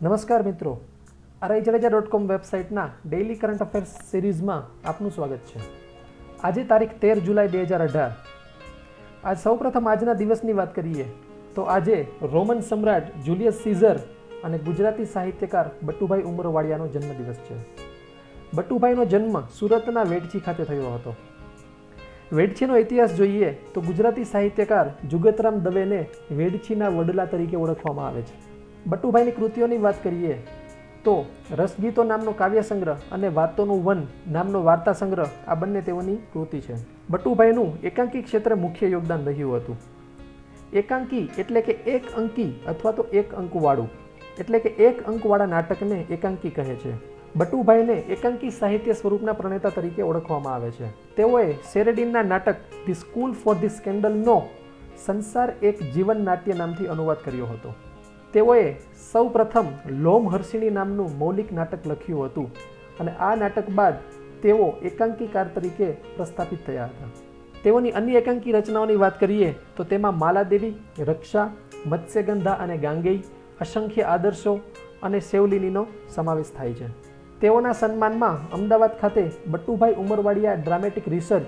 નમસ્કાર મિત્રો. RI Jadeja dot com વેબસાઇટના daily current affairs સિરીઝમાં આપનું સ્વાગત છે. આજે તારીખ તેર જુલાઈ બે હજાર અઢાર. આજ સૌપ્રથમ આજના દિવસની વાત કરીએ તો આજે રોમન સમ્રાટ જુલિયસ સીઝર અને ગુજરાતી સાહિત્યકાર બટુભાઈ ઉમરવાડિયાનો જન્મદિવસ છે. બટુભાઈનો જન્મ સુરતના વેડછી ખાતે થયો હતો. વેડછીનો ઇતિહાસ જોઈએ તો ગુજરાતી સાહિત્યકાર જુગતરામ દવેને વેડછીના વડલા તરીકે ઓળખવામાં આવે છે. બટુભાઈની કૃતિઓની વાત કરીએ તો રસગીતો નામનો કાવ્ય સંગ્રહ અને વાતોનું વન નામનો વાર્તા સંગ્રહ આ બંને તેઓની કૃતિ છે. બટુભાઈનું એકાંકી ક્ષેત્રે મુખ્ય યોગદાન રહ્યું હતું. એકાંકી એટલે કે એક અંકી અથવા તો એક અંકવાળું એટલે કે એક અંકવાળા નાટકને એકાંકી કહે છે. બટુભાઈને એકાંકી સાહિત્ય સ્વરૂપના પ્રણેતા તરીકે ઓળખવામાં આવે છે. તેઓએ શેરેડિનના નાટક ધી સ્કૂલ ફોર ધી સ્કેન્ડલનો સંસાર એક જીવન નાટ્ય નામથી અનુવાદ કર્યો હતો. તેઓએ સૌ પ્રથમ લોમહર્ષિણી નામનું મૌલિક નાટક લખ્યું હતું અને આ નાટક બાદ તેઓ એકાંકીકાર તરીકે પ્રસ્થાપિત થયા હતા. તેઓની અન્ય એકાંકી રચનાઓની વાત કરીએ તો તેમાં માલાદેવી, રક્ષા, મત્સ્યગંધા અને ગાંગેય, અસંખ્ય આદર્શો અને સેવલિનીનો સમાવેશ થાય છે. તેઓના સન્માનમાં અમદાવાદ ખાતે બટુભાઈ ઉમરવાડિયા ડ્રામેટિક રિસર્ચ,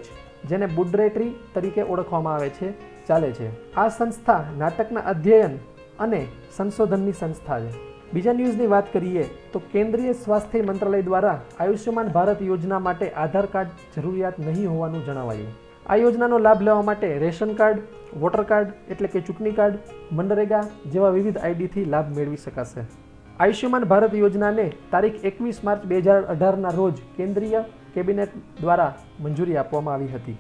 જેને બુડરેટરી તરીકે ઓળખવામાં આવે છે, ચાલે છે. આ સંસ્થા નાટકના અધ્યયન અને સંશોધનની સંસ્થા છે. બીજા ન્યૂઝની વાત કરીએ તો કેન્દ્રીય સ્વાસ્થ્ય મંત્રાલય દ્વારા આયુષ્યમાન ભારત યોજના માટે આધાર કાર્ડ જરૂરિયાત નહીં હોવાનું જણાવાયું. આ યોજનાનો લાભ લેવા માટે રેશન કાર્ડ, વોટર કાર્ડ એટલે કે ચૂંટણી કાર્ડ, મનરેગા જેવા વિવિધ આઈડીથી લાભ મેળવી શકાશે. આયુષ્યમાન ભારત યોજનાને તારીખ એકવીસ માર્ચ બે હજાર અઢારના રોજ કેન્દ્રીય કેબિનેટ દ્વારા મંજૂરી આપવામાં આવી હતી.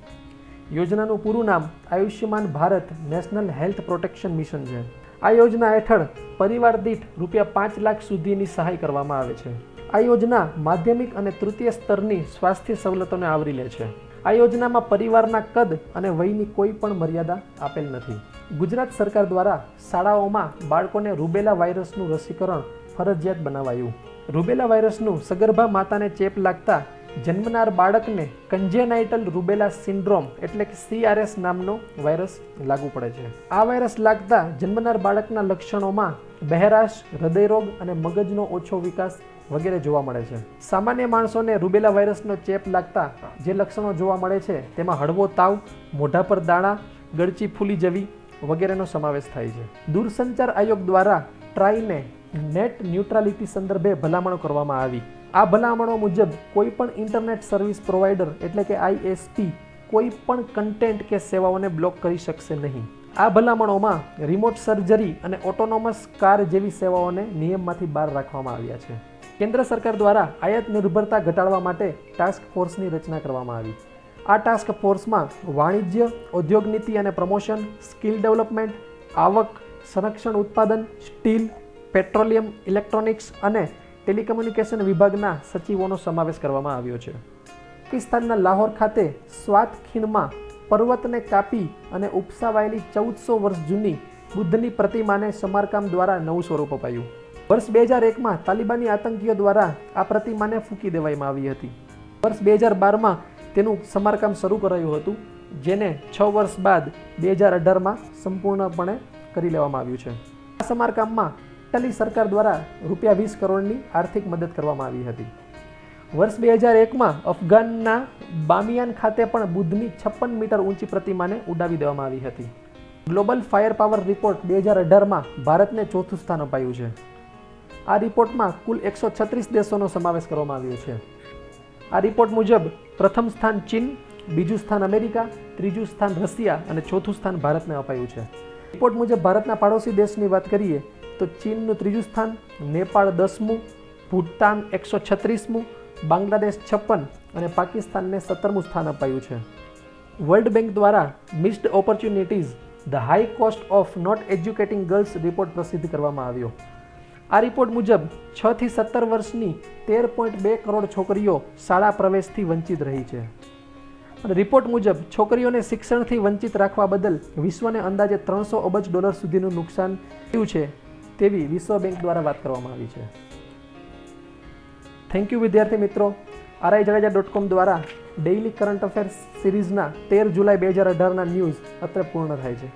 યોજનાનું પૂરું નામ Ayushman Bharat national health protection mission છે. આ યોજના હેઠળ પરિવાર દીઠ રૂપિયા પાંચ લાખ સુધીની સહાય કરવામાં આવે છે. આ યોજના માધ્યમિક અને તૃતીય સ્તરની સ્વાસ્થ્ય સવલતોને આવરી લે છે. આ યોજનામાં પરિવારના કદ અને વયની કોઈ પણ મર્યાદા આપેલ નથી. ગુજરાત સરકાર દ્વારા શાળાઓમાં બાળકોને રૂબેલા વાયરસનું રસીકરણ ફરજિયાત બનાવાયું. રૂબેલા વાયરસનું સગર્ભા માતાને ચેપ લાગતા જન્મનાર બાળકને કન્જેનાઇટલ રૂબેલા સિન્ડ્રોમ એટલે કે સીઆરએસ નામનો વાયરસ લાગુ પડે છે. આ વાયરસ લાગતા જન્મનાર બાળકના લક્ષણોમાં બહેરાશ, હૃદયરોગ અને મગજનો ઓછો વિકાસ વગેરે જોવા મળે છે. સામાન્ય માણસોને રૂબેલા વાયરસનો ચેપ લાગતા જે લક્ષણો જોવા મળે છે, તેમાં હળવો તાવ, મોઢા પર દાણા, ગળચી ફૂલી જવી વગેરેનો સમાવેશ થાય છે. દૂરસંચાર આયોગ દ્વારા ટ્રાઈને નેટ ન્યુટ્રાલિટી સંદર્ભે ભલામણો કરવામાં આવી. આ ભલામણો મુજબ કોઈ પણ ઇન્ટરનેટ સર્વિસ પ્રોવાઈડર એટલે કે આઈએસપી કોઈ પણ કન્ટેન્ટ કે સેવાઓને બ્લોક કરી શકશે નહીં. આ ભલામણોમાં રિમોટ સર્જરી અને ઓટોનોમસ કાર જેવી સેવાઓને નિયમમાંથી બહાર રાખવામાં આવ્યા છે. કેન્દ્ર સરકાર દ્વારા આયાત નિર્ભરતા ઘટાડવા માટે ટાસ્ક ફોર્સની રચના કરવામાં આવી. આ ટાસ્ક ફોર્સમાં વાણિજ્ય, ઉદ્યોગ નીતિ અને પ્રમોશન, સ્કિલ ડેવલપમેન્ટ, આવક, સંરક્ષણ ઉત્પાદન, સ્ટીલ પેટ્રોલિયમ, ઇલેક્ટ્રોનિક્સ અને ટેલિકમ્યુનિકેશન વિભાગના સચિવોનો સમાવેશ કરવામાં આવ્યો છે. પાકિસ્તાનના લાહોર ખાતે સ્વાત ખીણમાં પર્વતને કાપી અને ઉપસાવાયેલી ચૌદસો વર્ષ જૂની બુદ્ધની પ્રતિમાને સમારકામ દ્વારા નવું સ્વરૂપ અપાયું. વર્ષ બે હજાર એકમાં તાલિબાની આતંકીઓ દ્વારા આ પ્રતિમાને ફૂંકી દેવામાં આવી હતી. વર્ષ બે હજાર બારમાં તેનું સમારકામ શરૂ કરાયું હતું, જેને છ વર્ષ બાદ બે હજાર અઢારમાં સંપૂર્ણપણે કરી લેવામાં આવ્યું છે. આ સમારકામમાં ઇટાલી સરકાર દ્વારા રૂપિયા વીસ કરોડની આર્થિક મદદ કરવામાં આવી હતી. વર્ષ બે હજાર એકમાં અફઘાનના બામિયાન ખાતે પણ બુદ્ધની છપ્પન મીટર ઊંચી પ્રતિમાને ઉડાવી દેવામાં આવી હતી. ગ્લોબલ ફાયર પાવર રિપોર્ટ બે હજાર અઢારમાં ભારતને ચોથું સ્થાન અપાયું છે. આ રિપોર્ટમાં કુલ એકસો છત્રીસ દેશોનો સમાવેશ કરવામાં આવ્યો છે. આ રિપોર્ટ મુજબ પ્રથમ સ્થાન ચીન, બીજું સ્થાન અમેરિકા, ત્રીજું સ્થાન રશિયા અને ચોથું સ્થાન ભારતને અપાયું છે. રિપોર્ટ મુજબ ભારતના પાડોશી દેશની વાત કરીએ તો ચીનનું ત્રીજું સ્થાન, નેપાળ દસમું ભૂટાન એકસો છત્રીસમું, બાંગ્લાદેશ છપ્પન અને પાકિસ્તાનને સત્તરમું સ્થાન અપાયું છે. વર્લ્ડ બેંક દ્વારા missed opportunities, the high cost of not educating girls report પ્રસિદ્ધ કરવામાં આવ્યો. આ રિપોર્ટ મુજબ છ થી સત્તર વર્ષની તેર પોઈન્ટ બે કરોડ છોકરીઓ શાળા પ્રવેશથી વંચિત રહી છે. અને રિપોર્ટ મુજબ છોકરીઓને શિક્ષણથી વંચિત રાખવા બદલ વિશ્વને અંદાજે ત્રણસો અબજ ડોલર સુધીનું નુકસાન થયું છે. તેવી વિશ્વ બેંક દ્વારા વાત કરવામાં આવી છે. થેન્ક યુ વિદ્યાર્થી મિત્રો. આરઆઈ જડેજા ડોટ કોમ દ્વારા ડેઇલી કરંટ અફેર્સ સિરીઝના તેર જુલાઈ બે હજાર અઢારના ન્યૂઝ અત્રે પૂર્ણ થાય છે.